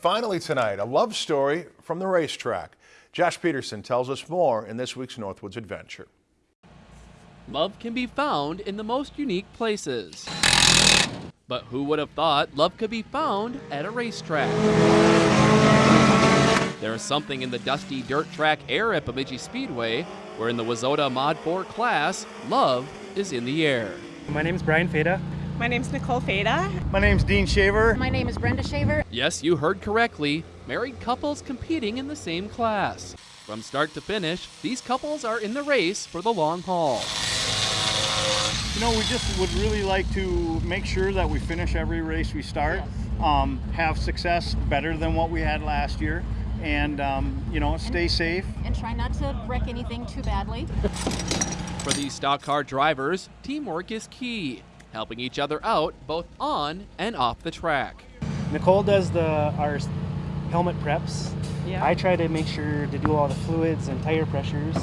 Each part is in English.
finally tonight, a love story from the racetrack. Josh Peterson tells us more in this week's Northwoods Adventure. Love can be found in the most unique places. But who would have thought love could be found at a racetrack? There is something in the dusty dirt track air at Bemidji Speedway where in the WISSOTA Mod 4 class, love is in the air. My name is Brian Feda. My name's Nicole Feda. My name's Dean Shaver. My name is Brenda Shaver. Yes, you heard correctly. Married couples competing in the same class. From start to finish, these couples are in the race for the long haul. You know, we just would really like to make sure that we finish every race we start, um, have success better than what we had last year, and um, you know, stay safe. And try not to wreck anything too badly. For these stock car drivers, teamwork is key, helping each other out both on and off the track. Nicole does the our helmet preps. Yeah. I try to make sure to do all the fluids and tire pressures.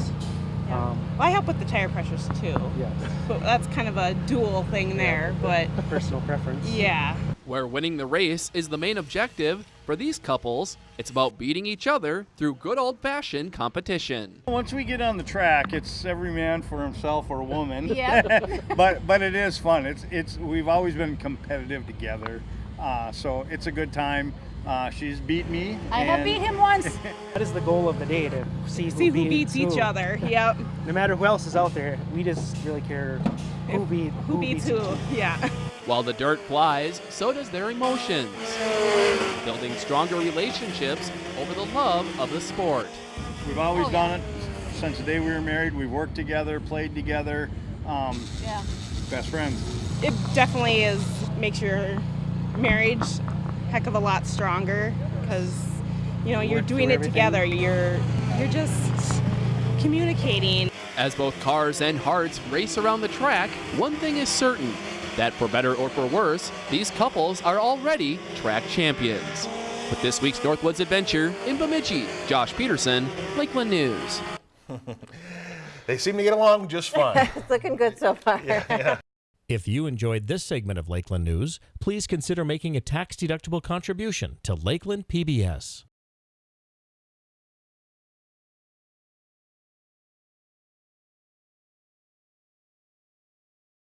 Yeah. Um, well, I help with the tire pressures too. yes, But that's kind of a dual thing there, but personal preference. yeah. Where winning the race is the main objective, for these couples, it's about beating each other through good old fashioned competition. Once we get on the track, it's every man for himself or a woman. Yeah. but but it is fun. It's it's we've always been competitive together, uh, so it's a good time. Uh, she's beat me. I have beat him once. That is the goal of the day to see, See who beats each who. other. Yep. No matter who else is out there, we just really care who beat Who, beats who? Yeah. While the dirt flies, so does their emotions. Building stronger relationships over the love of the sport. We've always Oh, yeah. done it since the day we were married. We've worked together, played together, um, Yeah. best friends. It definitely is makes your marriage heck of a lot stronger because you know you're Work doing through it together. You're you're just communicating. As both cars and hearts race around the track, one thing is certain that for better or for worse, these couples are already track champions. With this week's Northwoods Adventure in Bemidji, Josh Peterson, Lakeland News. They seem to get along just fine. It's looking good so far. If you enjoyed this segment of Lakeland News, please consider making a tax-deductible contribution to Lakeland PBS.